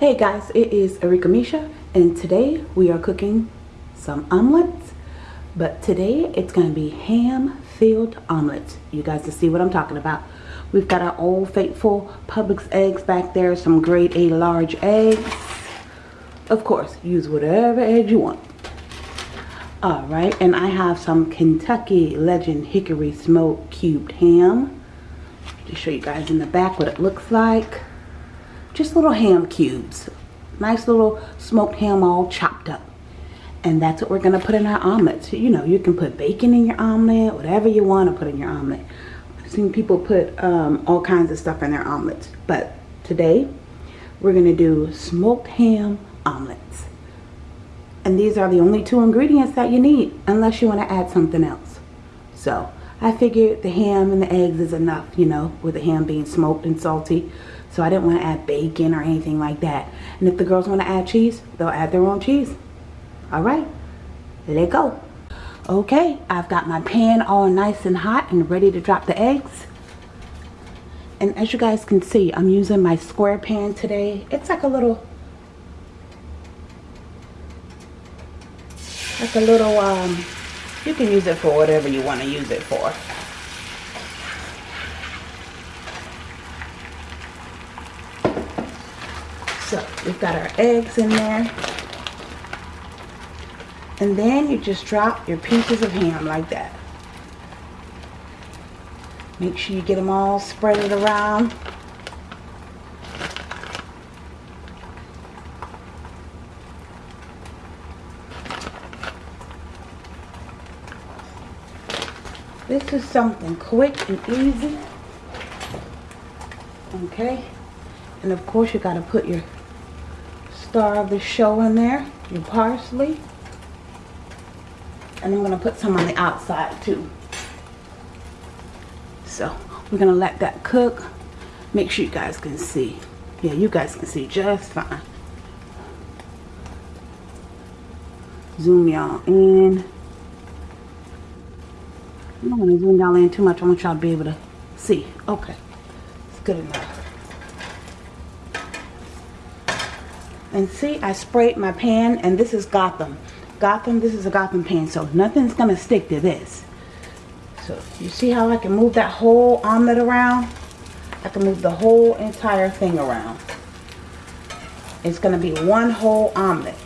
Hey guys, it is Arika Misha and today we are cooking some omelets. But today it's going to be ham filled omelets. You guys can see what I'm talking about. We've got our old faithful Publix eggs back there, some grade A large eggs. Of course, use whatever egg you want. Alright, and I have some Kentucky Legend Hickory Smoked Cubed Ham. To show you guys in the back what it looks like. Just little ham cubes. Nice little smoked ham all chopped up. And that's what we're going to put in our omelets. You know, you can put bacon in your omelet, whatever you want to put in your omelet. I've seen people put um, all kinds of stuff in their omelets. But today, we're going to do smoked ham omelets. And these are the only two ingredients that you need unless you want to add something else. So I figured the ham and the eggs is enough, you know, with the ham being smoked and salty. So I didn't want to add bacon or anything like that. And if the girls want to add cheese, they'll add their own cheese. All right, let go. Okay, I've got my pan all nice and hot and ready to drop the eggs. And as you guys can see, I'm using my square pan today. It's like a little like a little um you can use it for whatever you want to use it for so we've got our eggs in there and then you just drop your pieces of ham like that make sure you get them all spread around This is something quick and easy. Okay. And of course you got to put your star of the show in there. Your parsley. And I'm going to put some on the outside too. So we're going to let that cook. Make sure you guys can see. Yeah, you guys can see just fine. Zoom y'all in. I don't want to zoom y'all in too much. I want y'all to be able to see. Okay. It's good enough. And see, I sprayed my pan, and this is Gotham. Gotham, this is a Gotham pan, so nothing's going to stick to this. So, you see how I can move that whole omelet around? I can move the whole entire thing around. It's going to be one whole omelet.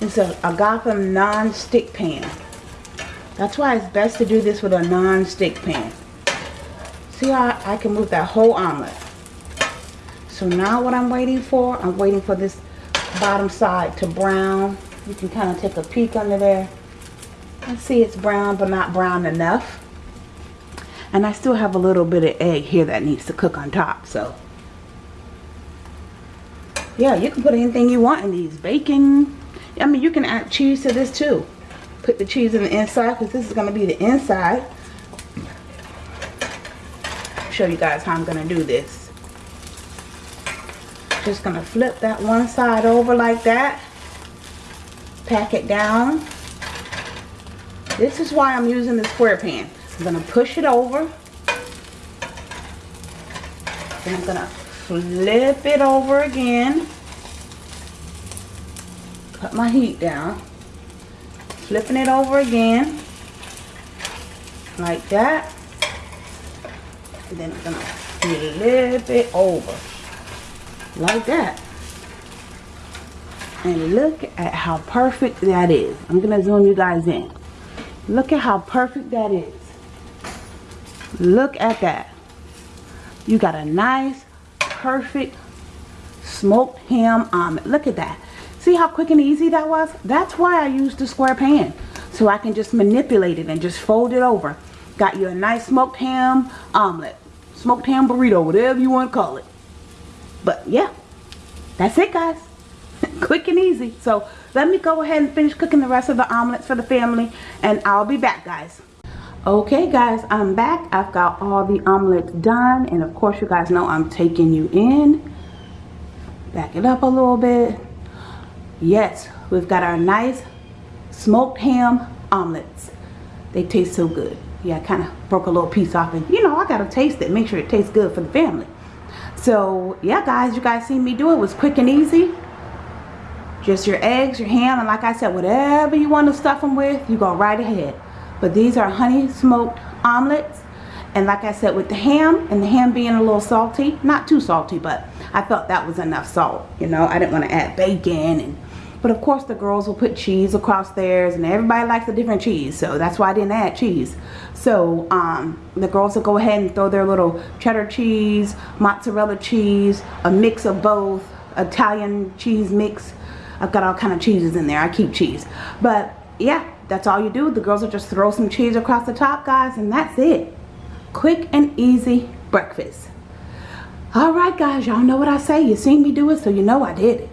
It's a, a Gotham non-stick pan. That's why it's best to do this with a non-stick pan. See how I can move that whole omelet. So now what I'm waiting for, I'm waiting for this bottom side to brown. You can kind of take a peek under there. And see it's brown but not brown enough. And I still have a little bit of egg here that needs to cook on top. So yeah, you can put anything you want in these. Bacon. I mean, you can add cheese to this too put the cheese in the inside because this is going to be the inside. Show you guys how I'm going to do this. Just going to flip that one side over like that. Pack it down. This is why I'm using the square pan. I'm going to push it over. Then I'm going to flip it over again. Cut my heat down flipping it over again like that and then I'm gonna flip it over like that and look at how perfect that is I'm gonna zoom you guys in look at how perfect that is look at that you got a nice perfect smoked ham omelet look at that See how quick and easy that was? That's why I used the square pan. So I can just manipulate it and just fold it over. Got you a nice smoked ham omelet. Smoked ham burrito, whatever you want to call it. But yeah, that's it guys. quick and easy. So let me go ahead and finish cooking the rest of the omelets for the family. And I'll be back guys. Okay guys, I'm back. I've got all the omelets done. And of course you guys know I'm taking you in. Back it up a little bit Yes, we've got our nice smoked ham omelets. They taste so good. Yeah, I kind of broke a little piece off and, you know, I got to taste it. Make sure it tastes good for the family. So yeah guys, you guys seen me do it. it was quick and easy. Just your eggs, your ham, and like I said, whatever you want to stuff them with, you go right ahead. But these are honey smoked omelets. And like I said, with the ham, and the ham being a little salty, not too salty, but I felt that was enough salt. You know, I didn't want to add bacon and but of course the girls will put cheese across theirs and everybody likes a different cheese. So that's why I didn't add cheese. So um, the girls will go ahead and throw their little cheddar cheese, mozzarella cheese, a mix of both, Italian cheese mix. I've got all kind of cheeses in there. I keep cheese. But yeah, that's all you do. The girls will just throw some cheese across the top, guys, and that's it. Quick and easy breakfast. All right, guys, y'all know what I say. You seen me do it, so you know I did it.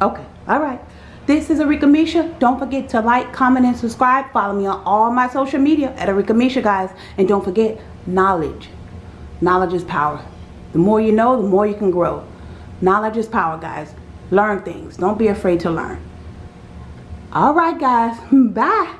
Okay. All right. This is Arika Misha. Don't forget to like, comment, and subscribe. Follow me on all my social media at Arika Misha, guys. And don't forget, knowledge. Knowledge is power. The more you know, the more you can grow. Knowledge is power, guys. Learn things. Don't be afraid to learn. All right, guys. Bye.